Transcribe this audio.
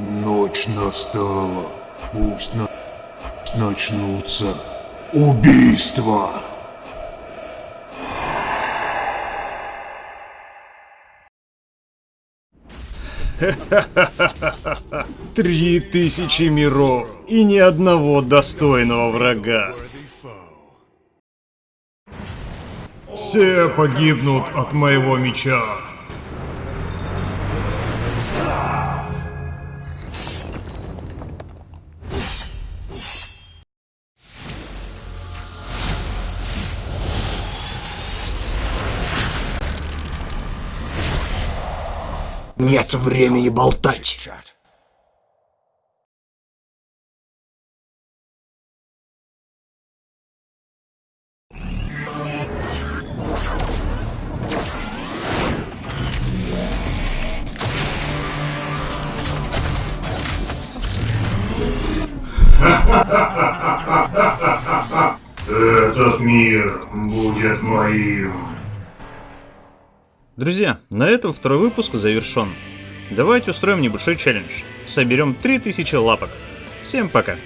Ночь настала. Пусть на... начнутся убийства. Три тысячи миров и ни одного достойного врага. Все погибнут от моего меча. Нет времени болтать. Этот мир будет моим. Друзья, на этом второй выпуск завершен. Давайте устроим небольшой челлендж. Соберем 3000 лапок. Всем пока.